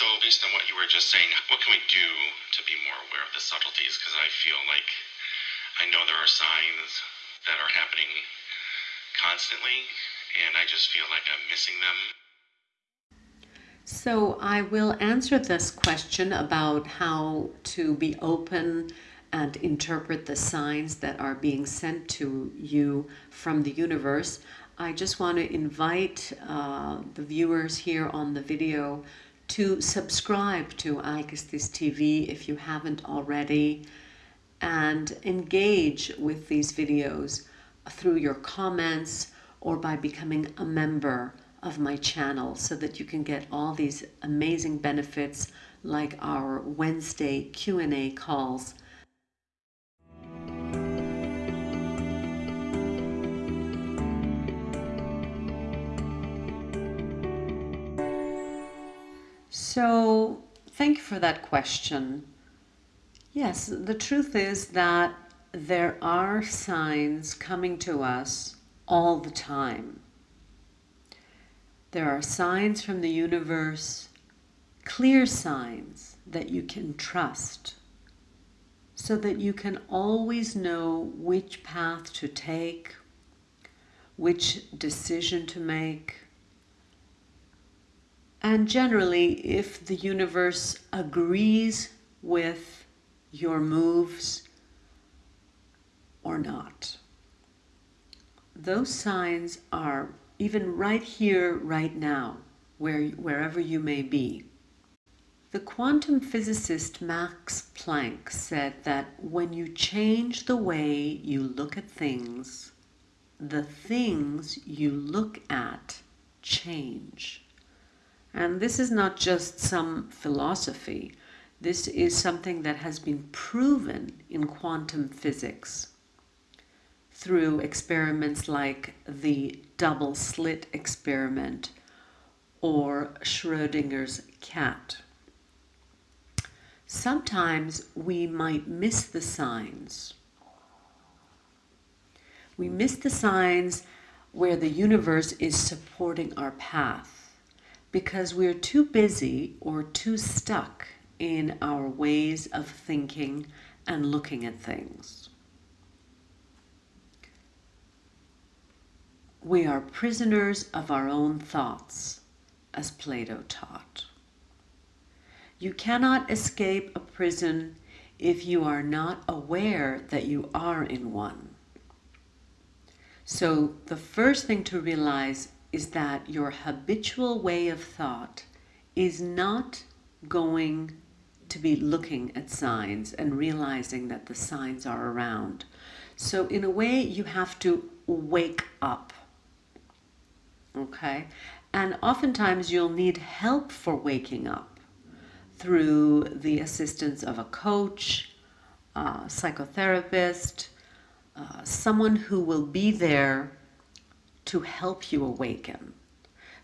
So, based on what you were just saying, what can we do to be more aware of the subtleties? Because I feel like I know there are signs that are happening constantly, and I just feel like I'm missing them. So, I will answer this question about how to be open and interpret the signs that are being sent to you from the universe. I just want to invite uh, the viewers here on the video to subscribe to Alkistis TV if you haven't already and engage with these videos through your comments or by becoming a member of my channel so that you can get all these amazing benefits like our Wednesday Q&A calls So, thank you for that question. Yes, the truth is that there are signs coming to us all the time. There are signs from the universe, clear signs that you can trust, so that you can always know which path to take, which decision to make, and generally, if the universe agrees with your moves or not. Those signs are even right here, right now, where, wherever you may be. The quantum physicist Max Planck said that when you change the way you look at things, the things you look at change. And this is not just some philosophy. This is something that has been proven in quantum physics through experiments like the double slit experiment or Schrodinger's cat. Sometimes we might miss the signs. We miss the signs where the universe is supporting our path because we're too busy or too stuck in our ways of thinking and looking at things. We are prisoners of our own thoughts, as Plato taught. You cannot escape a prison if you are not aware that you are in one. So the first thing to realize is that your habitual way of thought is not going to be looking at signs and realizing that the signs are around. So in a way, you have to wake up. Okay? And oftentimes you'll need help for waking up through the assistance of a coach, a psychotherapist, uh, someone who will be there to help you awaken.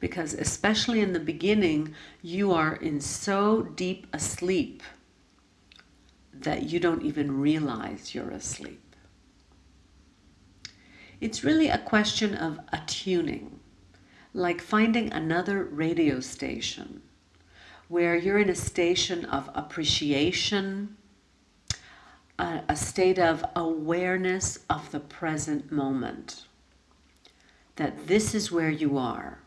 Because especially in the beginning, you are in so deep a sleep that you don't even realize you're asleep. It's really a question of attuning, like finding another radio station where you're in a station of appreciation, a, a state of awareness of the present moment that this is where you are,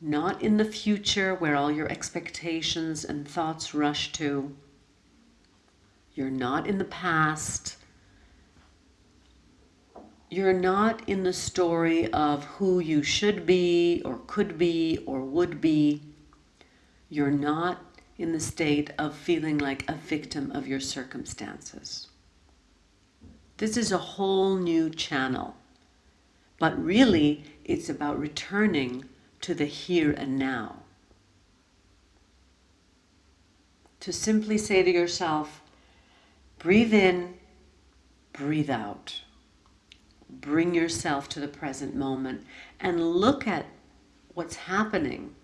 not in the future where all your expectations and thoughts rush to. You're not in the past. You're not in the story of who you should be or could be or would be. You're not in the state of feeling like a victim of your circumstances. This is a whole new channel. But really, it's about returning to the here and now. To simply say to yourself, breathe in, breathe out. Bring yourself to the present moment and look at what's happening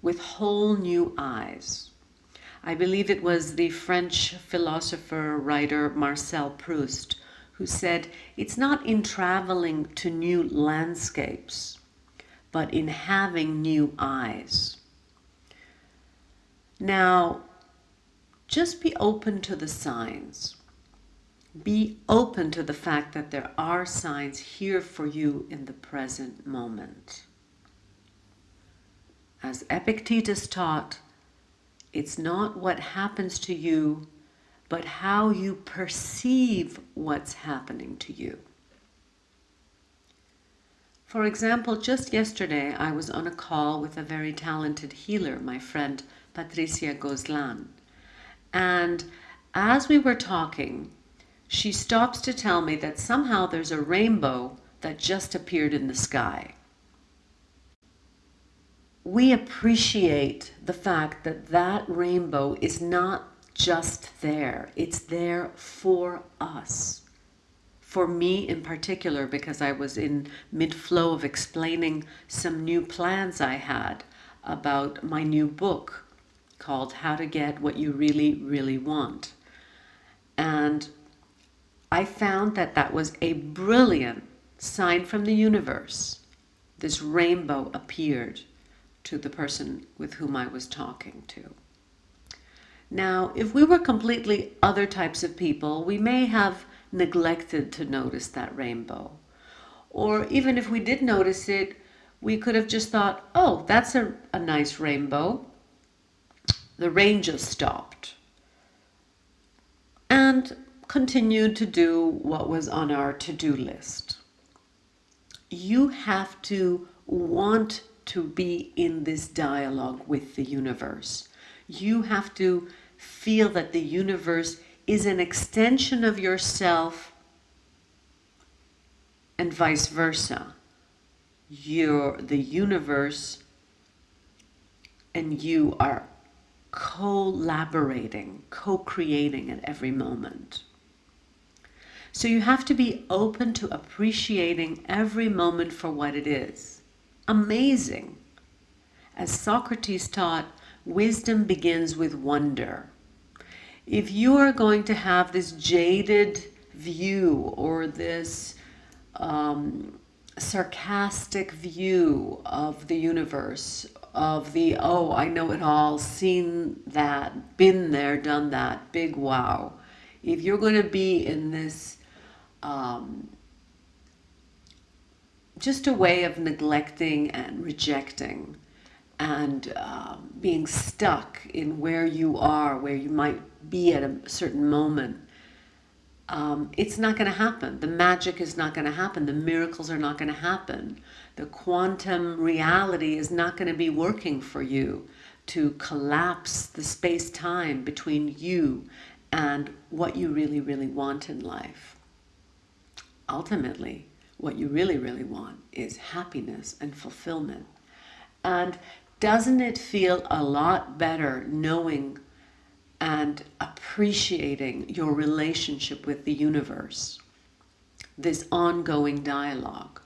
with whole new eyes. I believe it was the French philosopher, writer Marcel Proust who said, It's not in traveling to new landscapes, but in having new eyes. Now, just be open to the signs. Be open to the fact that there are signs here for you in the present moment. As Epictetus taught, it's not what happens to you, but how you perceive what's happening to you. For example, just yesterday I was on a call with a very talented healer, my friend Patricia Gozlan. And as we were talking, she stops to tell me that somehow there's a rainbow that just appeared in the sky. We appreciate the fact that that rainbow is not just there, it's there for us for me in particular, because I was in mid flow of explaining some new plans I had about my new book called How to Get What You Really, Really Want. And I found that that was a brilliant sign from the universe. This rainbow appeared to the person with whom I was talking to. Now, if we were completely other types of people, we may have neglected to notice that rainbow. Or even if we did notice it, we could have just thought, oh, that's a, a nice rainbow. The rain just stopped. And continued to do what was on our to-do list. You have to want to be in this dialogue with the universe. You have to feel that the universe is an extension of yourself and vice versa. You're the universe and you are collaborating, co-creating at every moment. So you have to be open to appreciating every moment for what it is. Amazing. As Socrates taught, wisdom begins with wonder if you are going to have this jaded view or this um, sarcastic view of the universe, of the, oh, I know it all, seen that, been there, done that, big wow. If you're going to be in this, um, just a way of neglecting and rejecting and um, being stuck in where you are, where you might be at a certain moment, um, it's not going to happen. The magic is not going to happen. The miracles are not going to happen. The quantum reality is not going to be working for you to collapse the space-time between you and what you really, really want in life. Ultimately, what you really, really want is happiness and fulfillment. And doesn't it feel a lot better knowing and appreciating your relationship with the universe, this ongoing dialogue.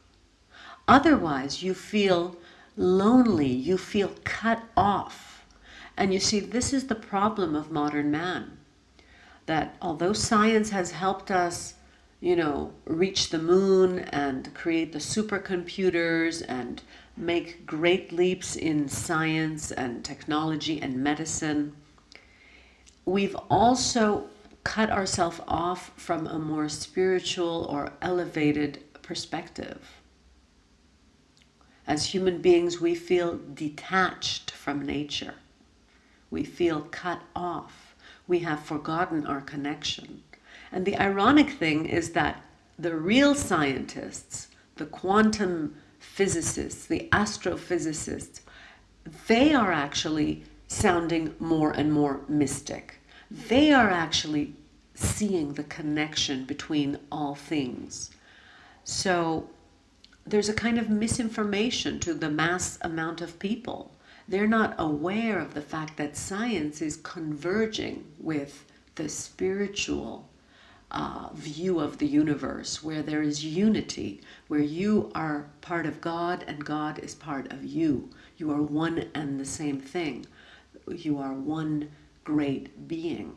Otherwise, you feel lonely, you feel cut off. And you see, this is the problem of modern man, that although science has helped us, you know, reach the moon and create the supercomputers and make great leaps in science and technology and medicine, we've also cut ourselves off from a more spiritual or elevated perspective. As human beings, we feel detached from nature. We feel cut off. We have forgotten our connection. And the ironic thing is that the real scientists, the quantum physicists, the astrophysicists, they are actually sounding more and more mystic. They are actually seeing the connection between all things. So there's a kind of misinformation to the mass amount of people. They're not aware of the fact that science is converging with the spiritual uh, view of the universe, where there is unity, where you are part of God and God is part of you. You are one and the same thing. You are one great being.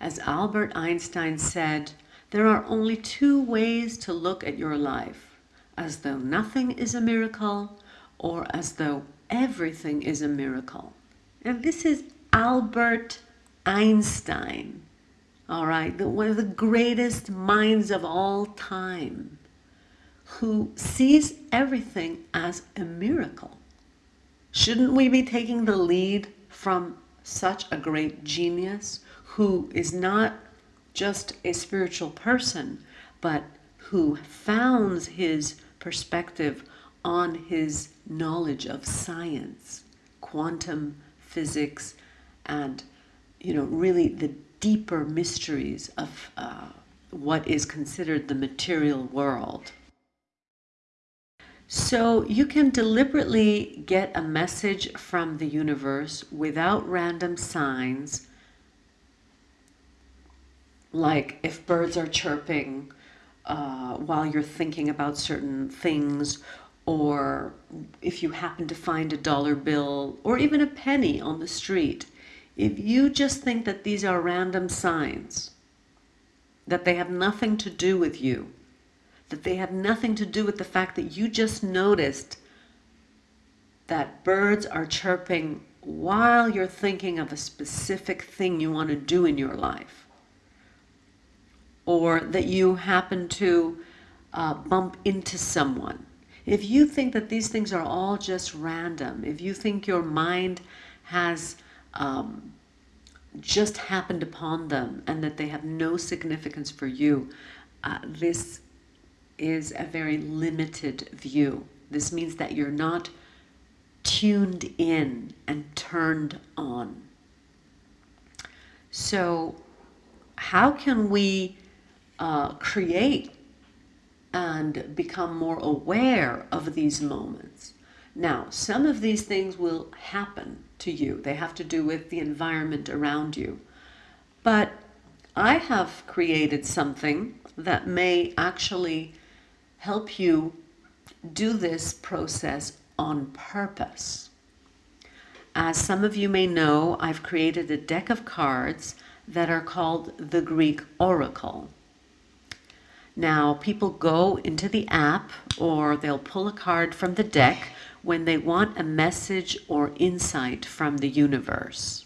As Albert Einstein said, there are only two ways to look at your life, as though nothing is a miracle or as though everything is a miracle. And this is Albert Einstein, all right, the, one of the greatest minds of all time, who sees everything as a miracle. Shouldn't we be taking the lead from such a great genius who is not just a spiritual person, but who founds his perspective on his knowledge of science, quantum physics, and you know really the deeper mysteries of uh, what is considered the material world. So you can deliberately get a message from the universe without random signs, like if birds are chirping uh, while you're thinking about certain things, or if you happen to find a dollar bill or even a penny on the street, if you just think that these are random signs, that they have nothing to do with you, that they have nothing to do with the fact that you just noticed that birds are chirping while you're thinking of a specific thing you want to do in your life, or that you happen to uh, bump into someone. If you think that these things are all just random, if you think your mind has um, just happened upon them and that they have no significance for you, uh, this is a very limited view. This means that you're not tuned in and turned on. So, how can we uh, create and become more aware of these moments? Now, some of these things will happen to you. They have to do with the environment around you. But I have created something that may actually help you do this process on purpose. As some of you may know, I've created a deck of cards that are called the Greek Oracle. Now, people go into the app or they'll pull a card from the deck when they want a message or insight from the universe.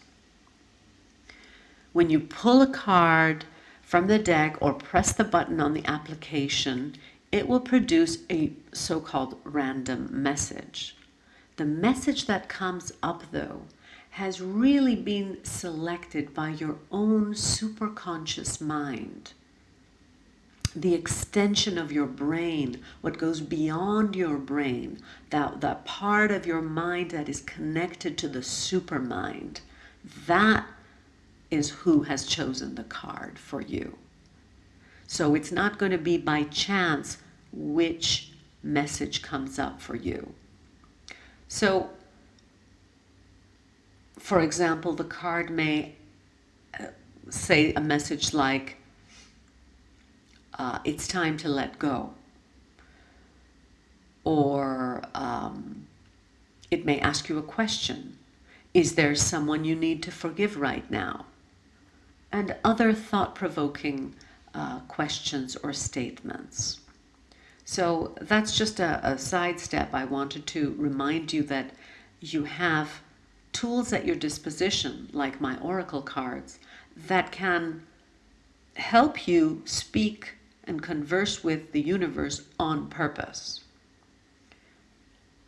When you pull a card from the deck or press the button on the application, it will produce a so-called random message. The message that comes up though has really been selected by your own superconscious mind the extension of your brain, what goes beyond your brain, that, that part of your mind that is connected to the supermind, that is who has chosen the card for you. So it's not going to be by chance which message comes up for you. So, for example, the card may uh, say a message like, uh, it's time to let go. Or um, it may ask you a question. Is there someone you need to forgive right now? And other thought-provoking uh, questions or statements. So that's just a, a sidestep. I wanted to remind you that you have tools at your disposition, like my Oracle cards, that can help you speak and converse with the universe on purpose.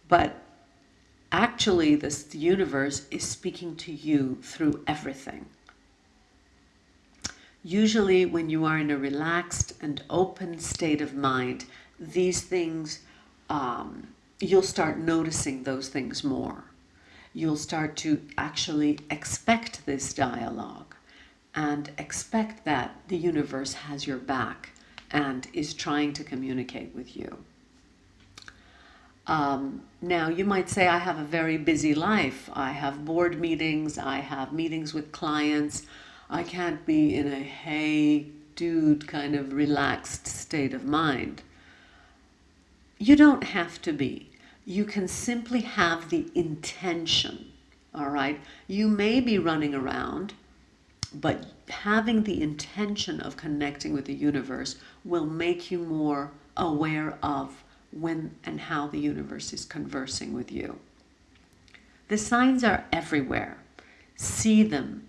But actually, this universe is speaking to you through everything. Usually, when you are in a relaxed and open state of mind, these things, um, you'll start noticing those things more. You'll start to actually expect this dialogue and expect that the universe has your back and is trying to communicate with you. Um, now, you might say, I have a very busy life. I have board meetings, I have meetings with clients. I can't be in a hey, dude kind of relaxed state of mind. You don't have to be. You can simply have the intention, all right? You may be running around, but having the intention of connecting with the universe will make you more aware of when and how the universe is conversing with you. The signs are everywhere. see them,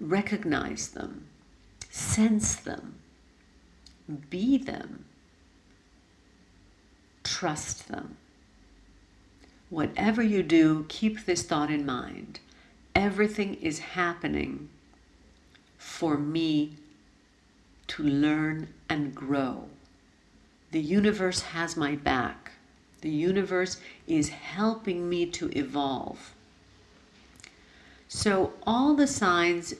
recognize them, sense them, be them, trust them. Whatever you do, keep this thought in mind. Everything is happening for me to learn and grow. The universe has my back. The universe is helping me to evolve. So all the signs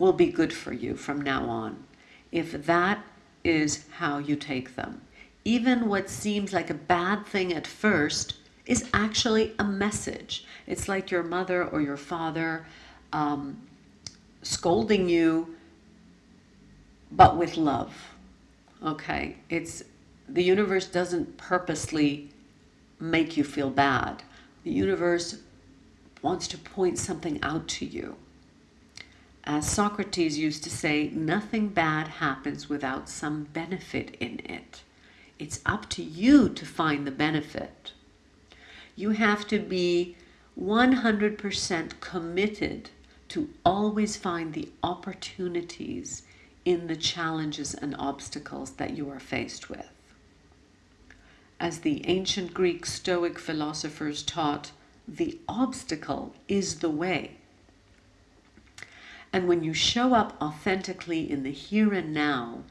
will be good for you from now on if that is how you take them. Even what seems like a bad thing at first is actually a message. It's like your mother or your father um, scolding you, but with love. Okay, it's the universe doesn't purposely make you feel bad. The universe wants to point something out to you. As Socrates used to say, nothing bad happens without some benefit in it. It's up to you to find the benefit. You have to be 100% committed to always find the opportunities in the challenges and obstacles that you are faced with. As the ancient Greek Stoic philosophers taught, the obstacle is the way. And when you show up authentically in the here and now,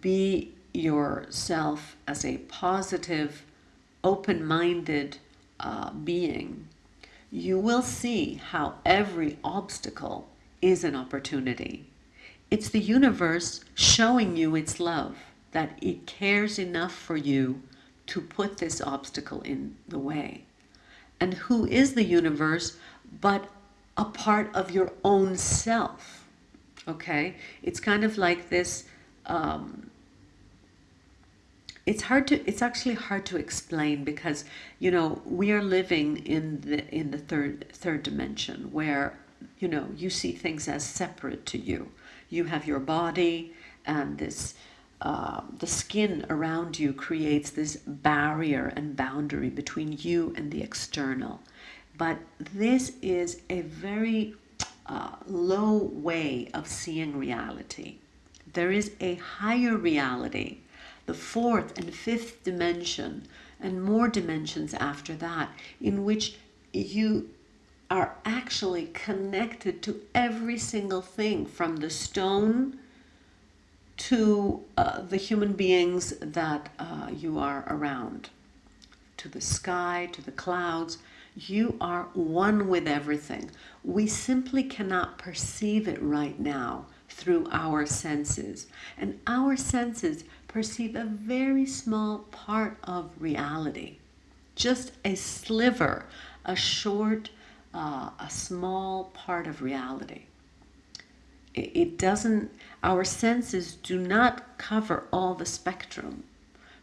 be yourself as a positive, open minded uh, being, you will see how every obstacle is an opportunity. It's the universe showing you its love, that it cares enough for you to put this obstacle in the way. And who is the universe but a part of your own self? Okay? It's kind of like this. Um, it's hard to it's actually hard to explain because you know we are living in the in the third third dimension where you know you see things as separate to you you have your body and this uh, the skin around you creates this barrier and boundary between you and the external. But this is a very uh, low way of seeing reality. There is a higher reality, the fourth and fifth dimension, and more dimensions after that, in which you are actually connected to every single thing from the stone to uh, the human beings that uh, you are around, to the sky, to the clouds. You are one with everything. We simply cannot perceive it right now through our senses. And our senses perceive a very small part of reality, just a sliver, a short, uh, a small part of reality it doesn't, our senses do not cover all the spectrum.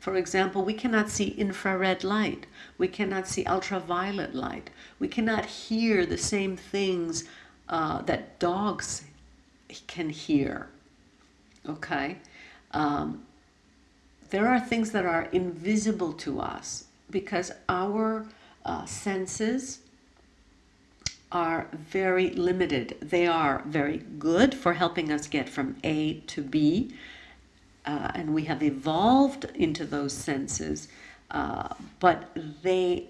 For example, we cannot see infrared light. We cannot see ultraviolet light. We cannot hear the same things uh, that dogs can hear. Okay? Um, there are things that are invisible to us because our uh, senses are very limited. They are very good for helping us get from A to B, uh, and we have evolved into those senses, uh, but they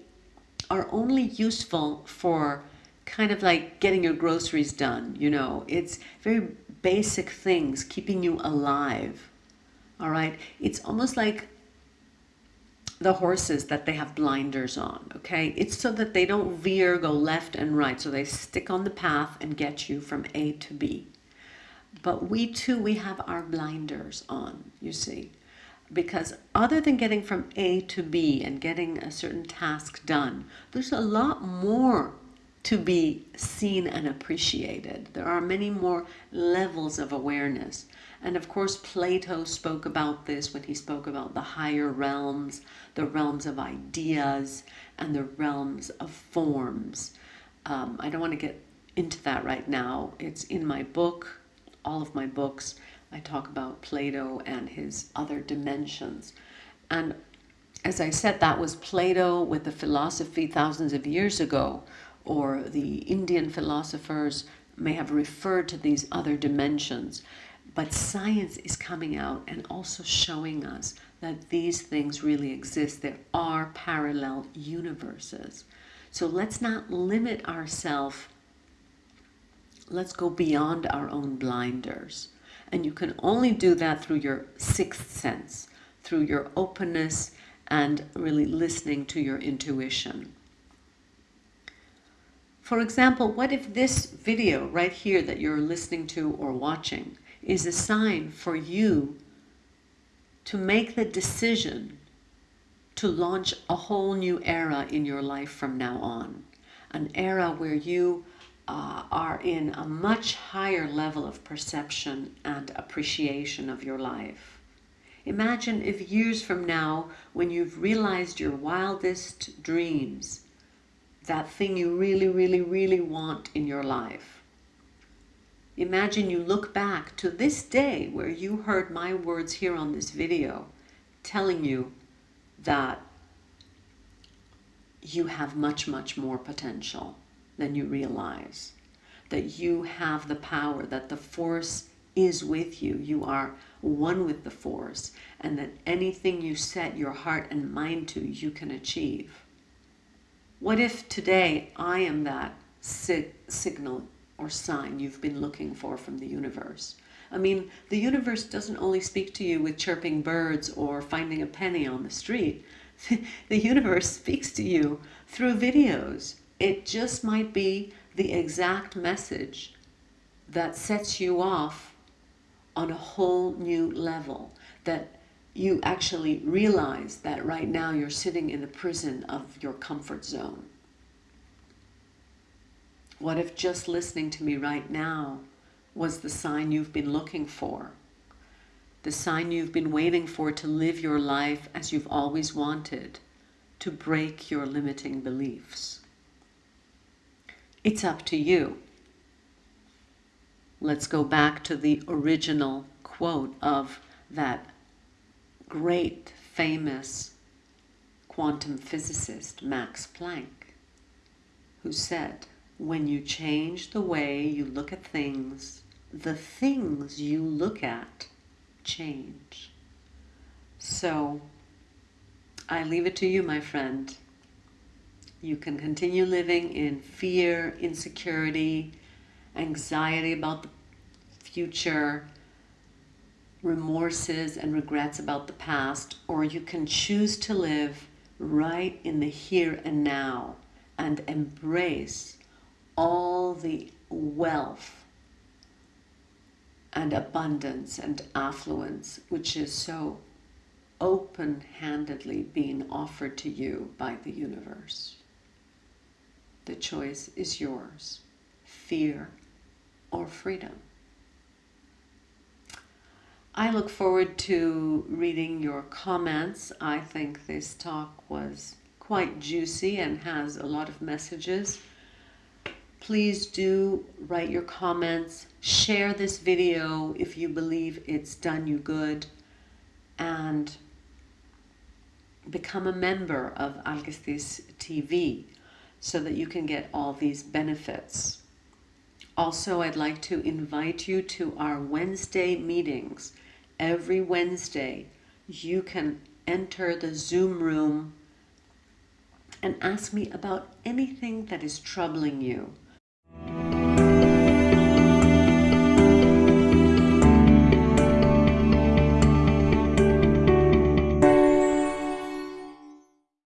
are only useful for kind of like getting your groceries done. You know, it's very basic things, keeping you alive. All right, it's almost like the horses that they have blinders on, okay? It's so that they don't veer, go left and right. So they stick on the path and get you from A to B. But we too, we have our blinders on, you see. Because other than getting from A to B and getting a certain task done, there's a lot more to be seen and appreciated. There are many more levels of awareness. And of course, Plato spoke about this when he spoke about the higher realms, the realms of ideas, and the realms of forms. Um, I don't want to get into that right now. It's in my book, all of my books. I talk about Plato and his other dimensions. And as I said, that was Plato with the philosophy thousands of years ago, or the Indian philosophers may have referred to these other dimensions. But science is coming out and also showing us that these things really exist. There are parallel universes. So let's not limit ourselves. Let's go beyond our own blinders. And you can only do that through your sixth sense, through your openness and really listening to your intuition. For example, what if this video right here that you're listening to or watching is a sign for you to make the decision to launch a whole new era in your life from now on. An era where you uh, are in a much higher level of perception and appreciation of your life. Imagine if years from now, when you've realized your wildest dreams, that thing you really, really, really want in your life. Imagine you look back to this day where you heard my words here on this video telling you that you have much, much more potential than you realize. That you have the power, that the force is with you. You are one with the force, and that anything you set your heart and mind to, you can achieve. What if today I am that sig signal or sign you've been looking for from the universe? I mean, the universe doesn't only speak to you with chirping birds or finding a penny on the street. the universe speaks to you through videos. It just might be the exact message that sets you off on a whole new level that you actually realize that right now you're sitting in the prison of your comfort zone? What if just listening to me right now was the sign you've been looking for? The sign you've been waiting for to live your life as you've always wanted, to break your limiting beliefs. It's up to you. Let's go back to the original quote of that great famous quantum physicist Max Planck, who said, when you change the way you look at things, the things you look at change. So I leave it to you, my friend. You can continue living in fear, insecurity, anxiety about the future, remorses and regrets about the past, or you can choose to live right in the here and now and embrace all the wealth and abundance and affluence which is so open-handedly being offered to you by the universe. The choice is yours, fear or freedom. I look forward to reading your comments. I think this talk was quite juicy and has a lot of messages. Please do write your comments, share this video if you believe it's done you good, and become a member of Alkistis TV so that you can get all these benefits. Also, I'd like to invite you to our Wednesday meetings every Wednesday, you can enter the Zoom room and ask me about anything that is troubling you.